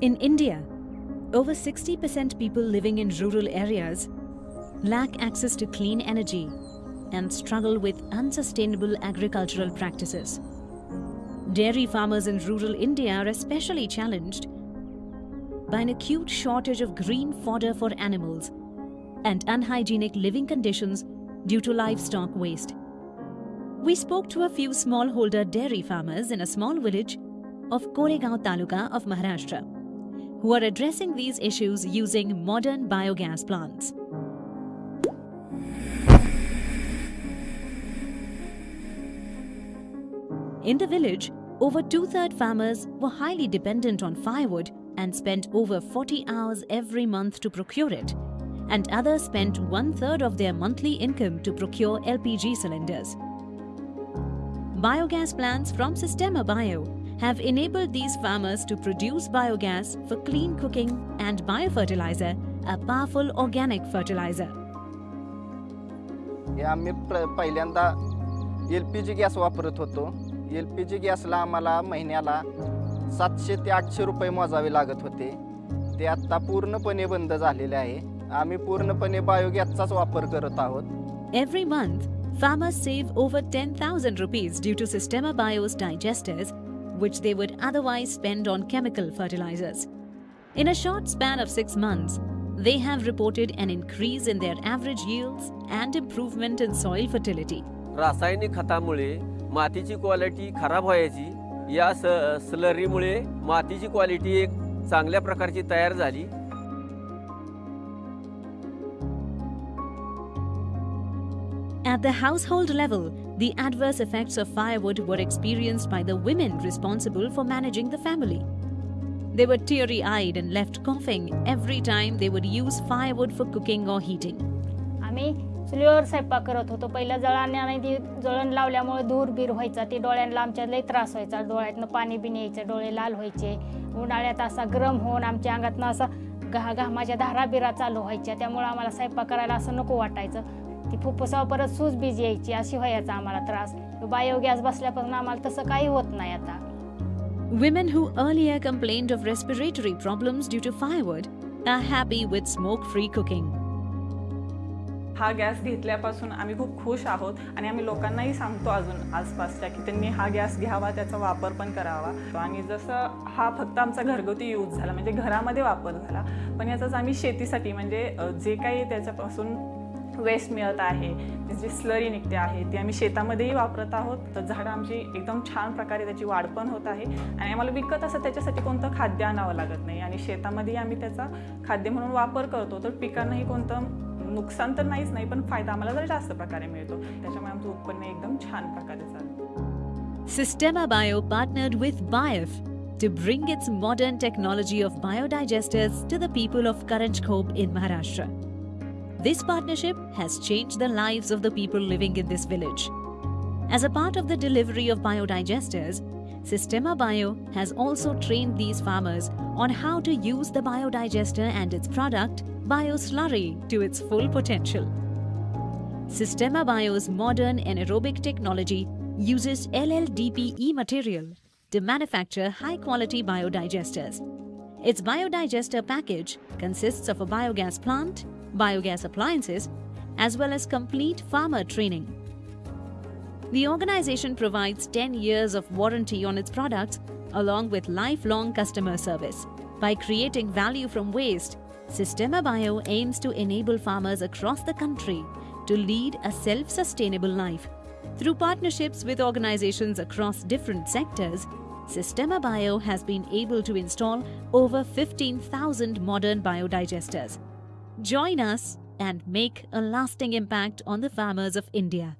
In India, over 60% people living in rural areas lack access to clean energy and struggle with unsustainable agricultural practices. Dairy farmers in rural India are especially challenged by an acute shortage of green fodder for animals and unhygienic living conditions due to livestock waste. We spoke to a few smallholder dairy farmers in a small village of Koregaon Taluka of Maharashtra who are addressing these issues using modern biogas plants. In the village, over two-thirds farmers were highly dependent on firewood and spent over 40 hours every month to procure it, and others spent one-third of their monthly income to procure LPG cylinders. Biogas plants from Sistema Bio have enabled these farmers to produce biogas for clean cooking and biofertilizer, a powerful organic fertilizer. हे आम्ही प्र पहिल्यांदा L P G gas वापरत होतो L P G गॅसला आम्हाला महिन्याला सातशे ते आठशे रुपये मोजावे लागत होते ते आत्ता पूर्णपणे बंद झालेले आहे आम्ही पूर्णपणे बायोगॅसचाच वापर करत आहोत Every month, farmers save over 10,000 rupees due to Systema Bio's digesters, which they would otherwise spend on chemical fertilizers. In a short span of six months, they have reported an increase in their average yields and improvement in soil fertility. रासायनिक खतामुळे मातीची quality खराब व्हायची या स स्लरीमुळे मातीची quality एक चांगल्या प्रकारची तयार झाली At the household level, the adverse effects of firewood were experienced by the women responsible for managing the family. They were teary eyed and left coughing every time they would use firewood for cooking or heating. आम्ही चुलीवर स्वयंपाक करत होतो पहिल्या जळाने आणि ती जळण लावल्यामुळे धूर बीर व्हायचा ते डोळ्यांना आमच्या लई त्रास व्हायचा डोळ्यातनं पाणी बिणी यायचं डोळे लाल व्हायचे उन्हाळ्यात असा गरम होऊन आमच्या अंगातनं असा घा घामाच्या धारा बिरा चालू व्हायच्या त्यामुळे आम्हाला स्वयंपाक करायला असं नको वाटायचं ती फुफ्फुसावर परत सूज बीज यायची अशी व्हायचा आम्हाला त्रास. बायोगॅस बसल्यापासून आम्हाला तसं काही होत नाही आता. Women who earlier complained of respiratory problems due to firewood are happy with smoke free cooking. हा गॅस घेतल्यापासून आम्ही खूप खुश आहोत आणि आम्ही लोकांनाही सांगतो अजून आसपासच्या की त्यांनी हा गॅस घ्यावा त्याचा वापर पण करावा. आणि जसं हा फक्त आमचा घरगुती यूज झाला म्हणजे घरामध्ये वापर झाला पण याचाच आम्ही शेतीसाठी म्हणजे जे काही त्याच्यापासून वेस्ट मिळत आहे जी स्लरी निघते आहे ती आम्ही शेतामध्येही वापरत आहोत. तर झाडं आमची एकदम छान प्रकारे त्याची वाढ पण होत आहे. आणि आम्हाला विकत असं त्याच्यासाठी कोणतं खाद्य आणावं लागत नाही. आणि शेतामध्येही आम्ही त्याचा खाद्य म्हणून वापर करतो तर पिकांनाही कोणतं नुकसान तर नाहीच नाही पण फायदा आम्हाला जरा जास्त प्रकारे मिळतो. त्याच्यामुळे आमचं उत्पन्न एकदम छान प्रकारे चालतं. Systema Bio partnered with BIOF to bring its modern technology of biodigesters to the people of Karanjkhop in Maharashtra. This partnership has changed the lives of the people living in this village. As a part of the delivery of biodigesters, Sistema Bio has also trained these farmers on how to use the biodigester and its product, BioSlurry, to its full potential. Sistema Bio's modern anaerobic technology uses LLDPE material to manufacture high-quality biodigesters. Its biodigester package consists of a biogas plant, biogas appliances, as well as complete farmer training. The organization provides 10 years of warranty on its products along with lifelong customer service. By creating value from waste, Sistema Bio aims to enable farmers across the country to lead a self-sustainable life. Through partnerships with organizations across different sectors, Sistema Bio has been able to install over 15,000 modern biodigesters. Join us and make a lasting impact on the farmers of India.